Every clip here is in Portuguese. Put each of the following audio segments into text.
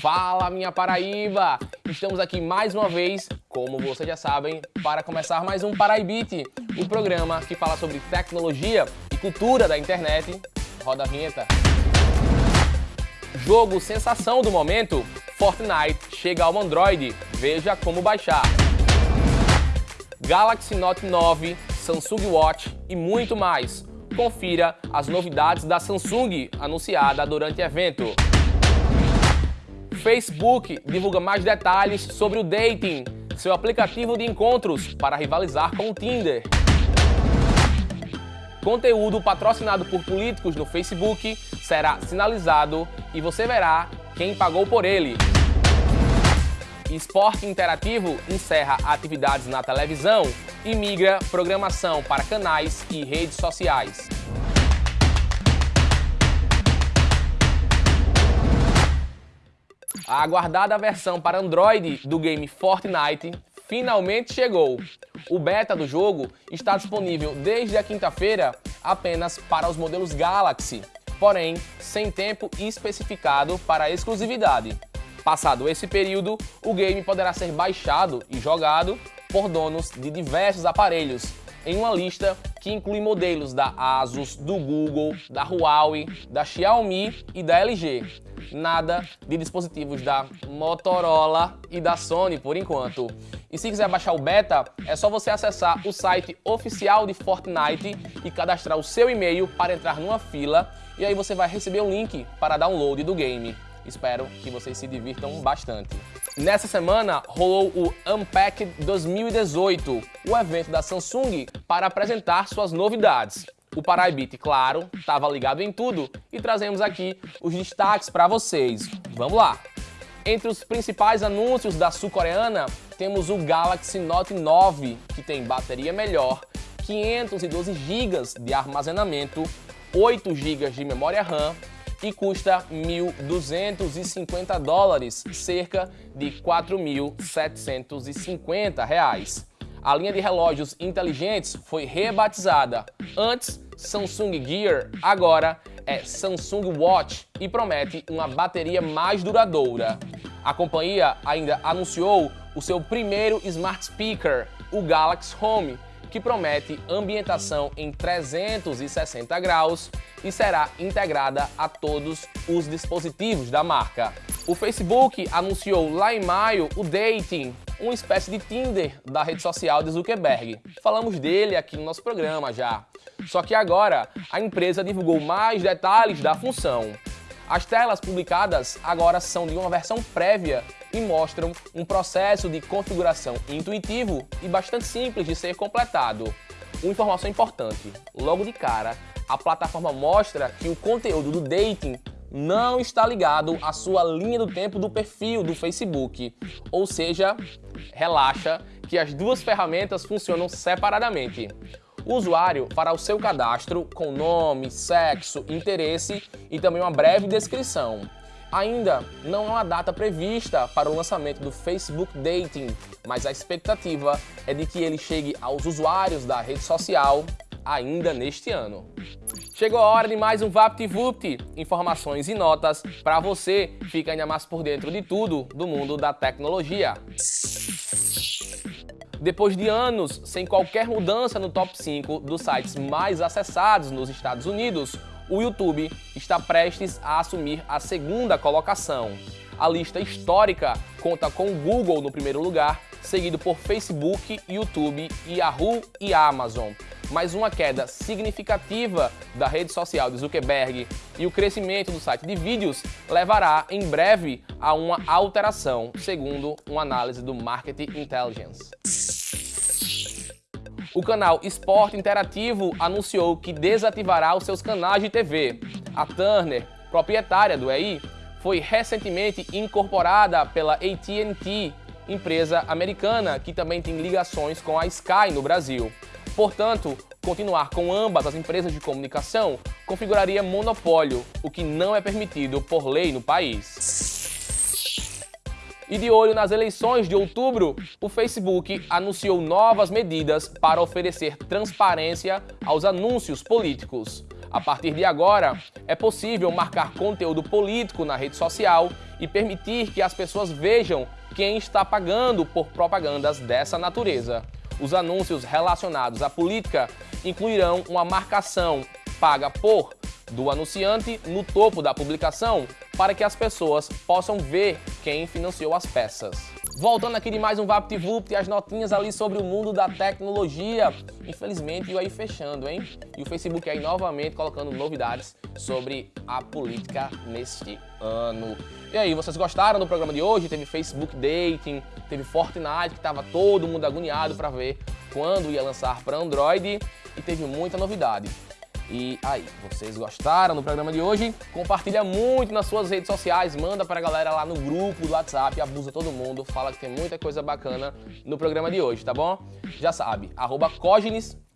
Fala minha Paraíba! Estamos aqui mais uma vez, como vocês já sabem, para começar mais um Paraibite, o programa que fala sobre tecnologia e cultura da internet. Roda a vinheta. Jogo sensação do momento, Fortnite chega ao Android, veja como baixar. Galaxy Note 9, Samsung Watch e muito mais. Confira as novidades da Samsung anunciada durante o evento. Facebook divulga mais detalhes sobre o Dating, seu aplicativo de encontros para rivalizar com o Tinder. Conteúdo patrocinado por políticos no Facebook será sinalizado e você verá quem pagou por ele. Esporte Interativo encerra atividades na televisão e migra programação para canais e redes sociais. A aguardada versão para Android do game Fortnite finalmente chegou. O beta do jogo está disponível desde a quinta-feira apenas para os modelos Galaxy, porém sem tempo especificado para exclusividade. Passado esse período, o game poderá ser baixado e jogado por donos de diversos aparelhos, em uma lista que inclui modelos da Asus, do Google, da Huawei, da Xiaomi e da LG. Nada de dispositivos da Motorola e da Sony por enquanto. E se quiser baixar o beta, é só você acessar o site oficial de Fortnite e cadastrar o seu e-mail para entrar numa fila e aí você vai receber o link para download do game. Espero que vocês se divirtam bastante. Nessa semana rolou o Unpacked 2018, o evento da Samsung para apresentar suas novidades. O Paraibit, claro, estava ligado em tudo e trazemos aqui os destaques para vocês. Vamos lá! Entre os principais anúncios da sul-coreana, temos o Galaxy Note 9, que tem bateria melhor, 512 GB de armazenamento, 8 GB de memória RAM e custa 1.250 dólares, cerca de 4.750 reais. A linha de relógios inteligentes foi rebatizada. Antes, Samsung Gear, agora é Samsung Watch e promete uma bateria mais duradoura. A companhia ainda anunciou o seu primeiro smart speaker, o Galaxy Home, que promete ambientação em 360 graus e será integrada a todos os dispositivos da marca. O Facebook anunciou lá em maio o Dating, uma espécie de Tinder da rede social de Zuckerberg. Falamos dele aqui no nosso programa já. Só que agora a empresa divulgou mais detalhes da função. As telas publicadas agora são de uma versão prévia e mostram um processo de configuração intuitivo e bastante simples de ser completado. Uma informação importante, logo de cara, a plataforma mostra que o conteúdo do dating não está ligado à sua linha do tempo do perfil do Facebook, ou seja, relaxa que as duas ferramentas funcionam separadamente. O usuário fará o seu cadastro com nome, sexo, interesse e também uma breve descrição. Ainda não há uma data prevista para o lançamento do Facebook Dating, mas a expectativa é de que ele chegue aos usuários da rede social ainda neste ano. Chegou a hora de mais um VaptVupt, informações e notas para você ficar ainda mais por dentro de tudo do mundo da tecnologia. Depois de anos sem qualquer mudança no top 5 dos sites mais acessados nos Estados Unidos, o YouTube está prestes a assumir a segunda colocação. A lista histórica conta com o Google no primeiro lugar, seguido por Facebook, YouTube, Yahoo e Amazon. Mas uma queda significativa da rede social de Zuckerberg e o crescimento do site de vídeos levará em breve a uma alteração, segundo uma análise do Market Intelligence. O canal Esporte Interativo anunciou que desativará os seus canais de TV. A Turner, proprietária do EI, foi recentemente incorporada pela AT&T, empresa americana que também tem ligações com a Sky no Brasil. Portanto, continuar com ambas as empresas de comunicação configuraria monopólio, o que não é permitido por lei no país. E de olho nas eleições de outubro, o Facebook anunciou novas medidas para oferecer transparência aos anúncios políticos. A partir de agora, é possível marcar conteúdo político na rede social e permitir que as pessoas vejam quem está pagando por propagandas dessa natureza. Os anúncios relacionados à política incluirão uma marcação paga por do anunciante no topo da publicação para que as pessoas possam ver quem financiou as peças. Voltando aqui de mais um VaptVupt as notinhas ali sobre o mundo da tecnologia. Infelizmente, eu aí fechando, hein? E o Facebook aí novamente colocando novidades sobre a política neste ano. E aí, vocês gostaram do programa de hoje? Teve Facebook Dating, teve Fortnite, que estava todo mundo agoniado para ver quando ia lançar para Android e teve muita novidade. E aí, vocês gostaram do programa de hoje? Compartilha muito nas suas redes sociais, manda pra galera lá no grupo do WhatsApp, abusa todo mundo, fala que tem muita coisa bacana no programa de hoje, tá bom? Já sabe, arroba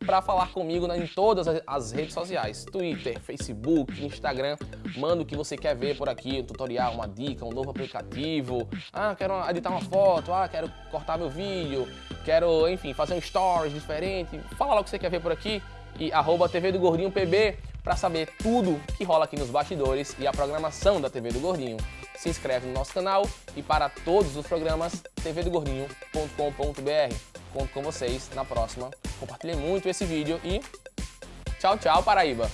para falar comigo em todas as redes sociais, Twitter, Facebook, Instagram, manda o que você quer ver por aqui, um tutorial, uma dica, um novo aplicativo, ah, quero editar uma foto, ah, quero cortar meu vídeo, quero, enfim, fazer um stories diferente, fala lá o que você quer ver por aqui, e arroba TV do Gordinho PB para saber tudo que rola aqui nos bastidores e a programação da TV do Gordinho. Se inscreve no nosso canal e para todos os programas tvdogordinho.com.br. Conto com vocês na próxima. Compartilhem muito esse vídeo e tchau, tchau, Paraíba!